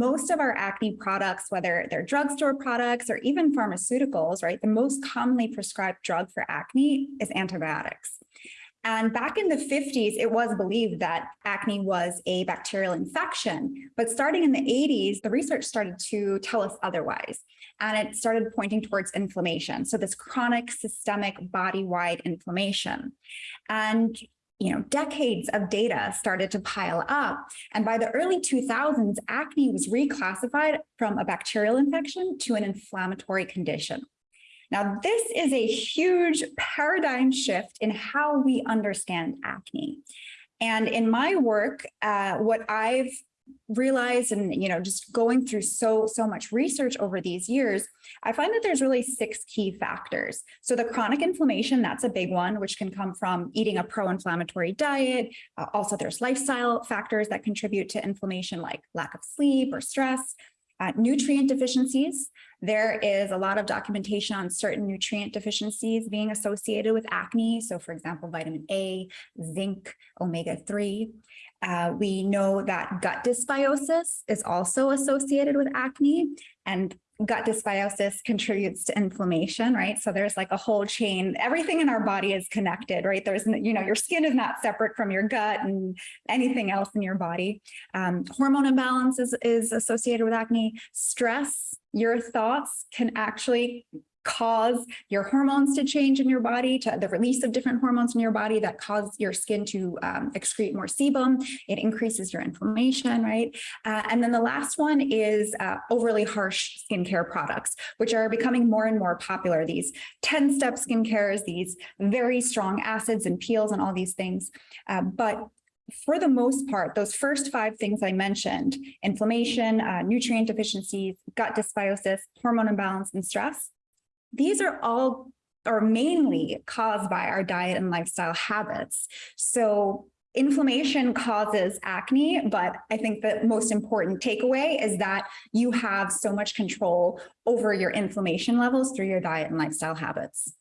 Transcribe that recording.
most of our acne products, whether they're drugstore products or even pharmaceuticals, right, the most commonly prescribed drug for acne is antibiotics. And back in the 50s, it was believed that acne was a bacterial infection. But starting in the 80s, the research started to tell us otherwise. And it started pointing towards inflammation. So this chronic systemic body-wide inflammation. And you know, decades of data started to pile up. And by the early 2000s, acne was reclassified from a bacterial infection to an inflammatory condition. Now, this is a huge paradigm shift in how we understand acne. And in my work, uh, what I've realized and you know just going through so so much research over these years i find that there's really six key factors. So the chronic inflammation that's a big one which can come from eating a pro-inflammatory diet. Uh, also there's lifestyle factors that contribute to inflammation like lack of sleep or stress. Uh, nutrient deficiencies there is a lot of documentation on certain nutrient deficiencies being associated with acne. So for example vitamin a zinc omega-3 uh, we know that gut dysbiosis is also associated with acne and gut dysbiosis contributes to inflammation, right? So there's like a whole chain, everything in our body is connected, right? There's, you know, your skin is not separate from your gut and anything else in your body. Um, hormone imbalance is, is associated with acne. Stress, your thoughts can actually cause your hormones to change in your body, to the release of different hormones in your body that cause your skin to um, excrete more sebum. It increases your inflammation, right? Uh, and then the last one is uh, overly harsh skincare products, which are becoming more and more popular. These 10-step skincares, these very strong acids and peels and all these things. Uh, but for the most part, those first five things I mentioned, inflammation, uh, nutrient deficiencies, gut dysbiosis, hormone imbalance, and stress, these are all or mainly caused by our diet and lifestyle habits. So inflammation causes acne, but I think the most important takeaway is that you have so much control over your inflammation levels through your diet and lifestyle habits.